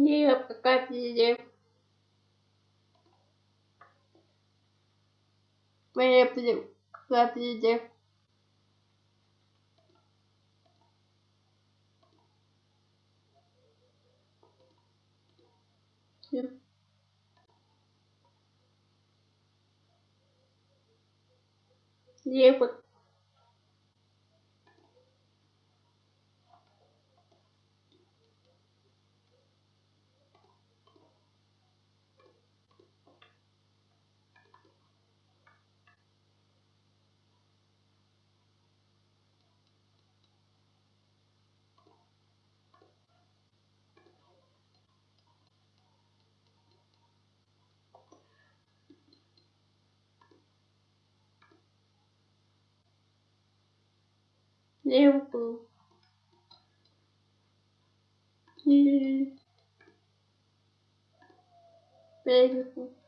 Не, пока пиздец. Мне пока пиздец. Все. Не, exemplo. E... Beijo.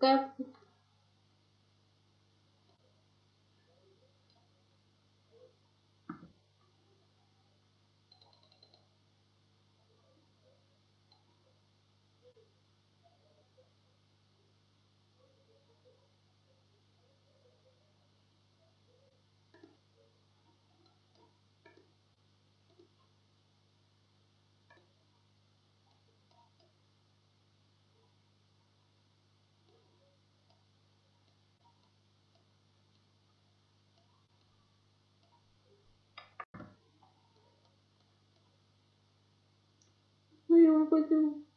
Как Ну, я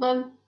love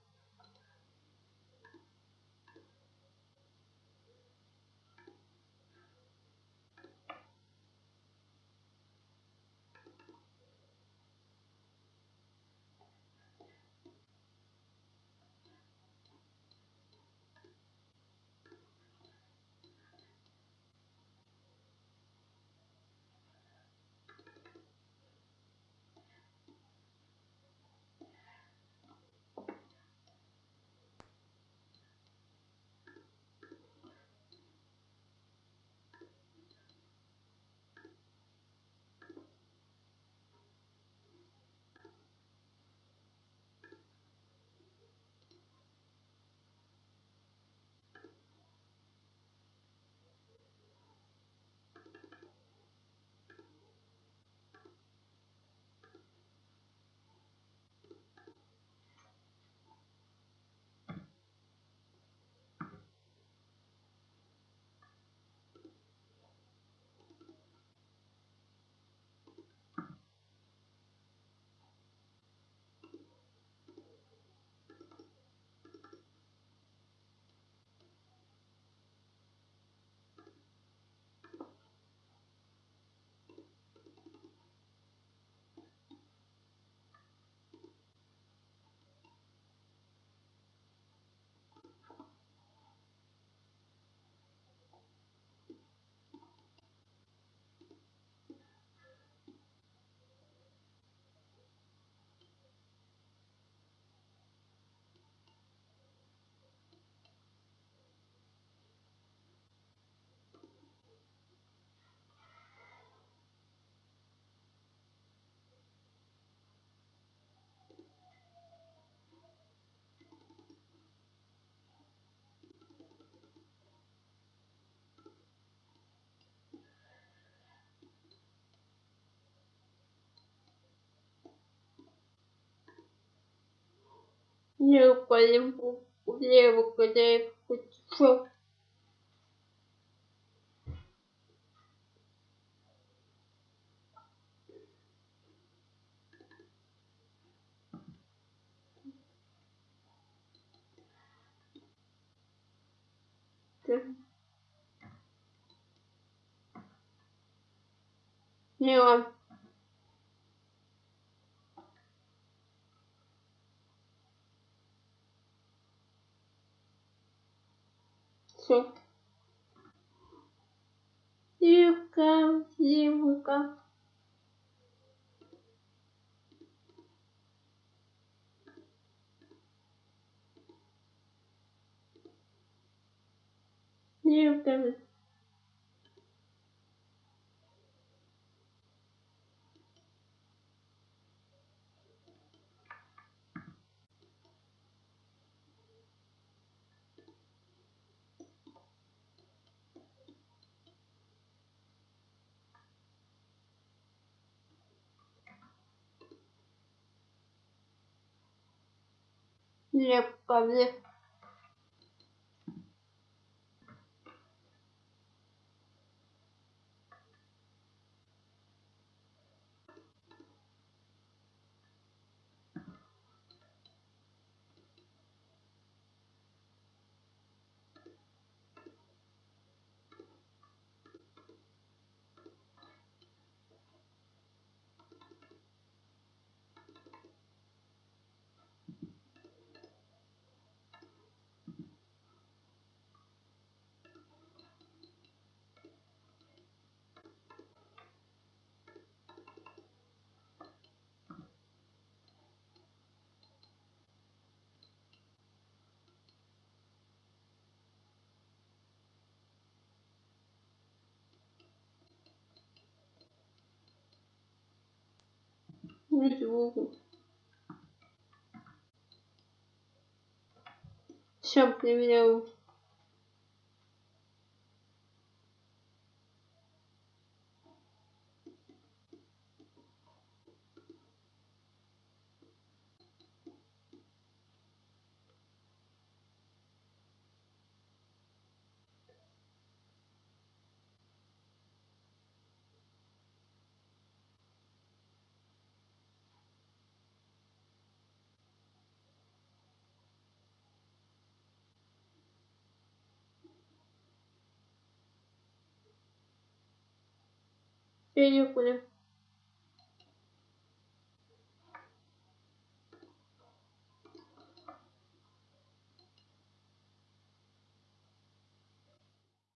Не пойму, влево, когда я хочу. Не он. Все. Зимка, зимка. Зимка. Ничего. Все, Benim benim.